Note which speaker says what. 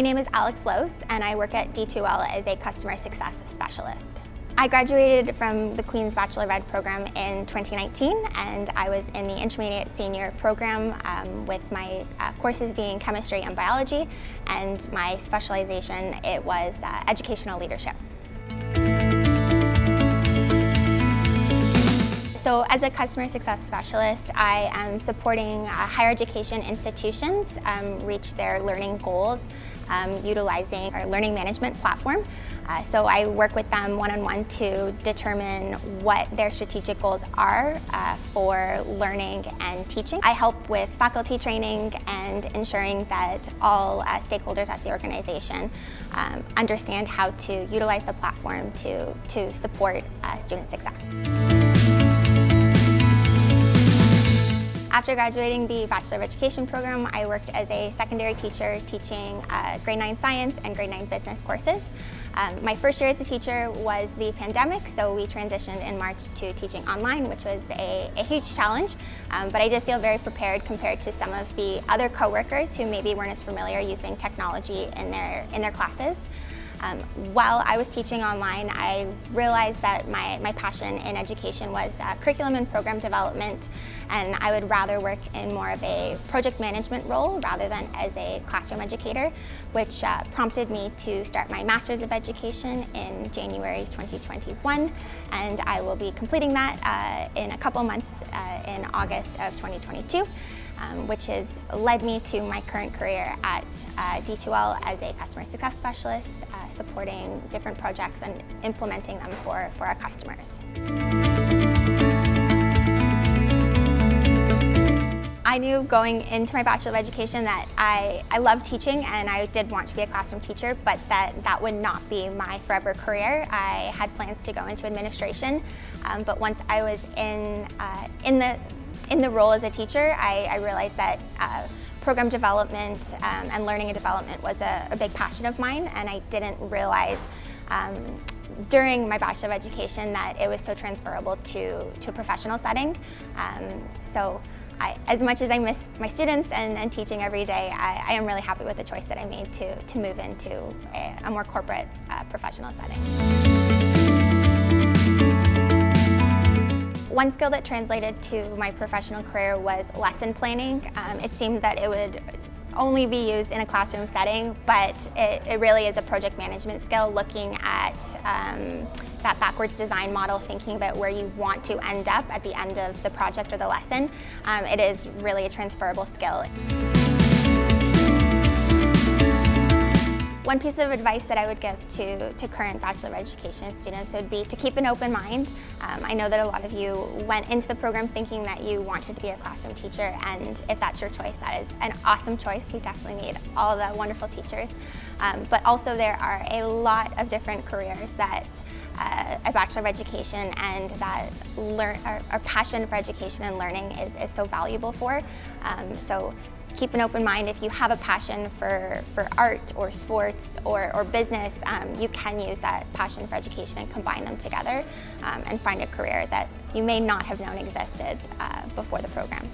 Speaker 1: My name is Alex Lose and I work at D2L as a customer success specialist. I graduated from the Queen's Bachelor of Ed program in 2019 and I was in the intermediate senior program um, with my uh, courses being chemistry and biology and my specialization it was uh, educational leadership. So as a customer success specialist, I am supporting uh, higher education institutions um, reach their learning goals um, utilizing our learning management platform. Uh, so I work with them one-on-one -on -one to determine what their strategic goals are uh, for learning and teaching. I help with faculty training and ensuring that all uh, stakeholders at the organization um, understand how to utilize the platform to, to support uh, student success. After graduating the Bachelor of Education program, I worked as a secondary teacher teaching uh, grade 9 science and grade 9 business courses. Um, my first year as a teacher was the pandemic, so we transitioned in March to teaching online, which was a, a huge challenge, um, but I did feel very prepared compared to some of the other coworkers who maybe weren't as familiar using technology in their, in their classes. Um, while I was teaching online, I realized that my, my passion in education was uh, curriculum and program development, and I would rather work in more of a project management role rather than as a classroom educator, which uh, prompted me to start my Master's of Education in January 2021, and I will be completing that uh, in a couple months uh, in August of 2022 um, which has led me to my current career at uh, D2L as a customer success specialist, uh, supporting different projects and implementing them for, for our customers. I knew going into my Bachelor of Education that I, I love teaching and I did want to be a classroom teacher, but that that would not be my forever career. I had plans to go into administration, um, but once I was in, uh, in the in the role as a teacher, I, I realized that uh, program development um, and learning and development was a, a, big passion of mine and I didn't realize um, during my Bachelor of Education that it was so transferable to, to a professional setting. Um, so I, as much as I miss my students and, and teaching every day, I, I, am really happy with the choice that I made to, to move into a, a more corporate uh, professional setting. One skill that translated to my professional career was lesson planning. Um, it seemed that it would only be used in a classroom setting, but it, it really is a project management skill looking at um, that backwards design model, thinking about where you want to end up at the end of the project or the lesson. Um, it is really a transferable skill. One piece of advice that I would give to, to current Bachelor of Education students would be to keep an open mind. Um, I know that a lot of you went into the program thinking that you wanted to be a classroom teacher and if that's your choice, that is an awesome choice. We definitely need all the wonderful teachers. Um, but also there are a lot of different careers that uh, a Bachelor of Education and that learn, our, our, passion for education and learning is, is so valuable for. Um, so keep an open mind. If you have a passion for, for art or sports or, or business, um, you can use that passion for education and combine them together um, and find a career that you may not have known existed uh, before the program.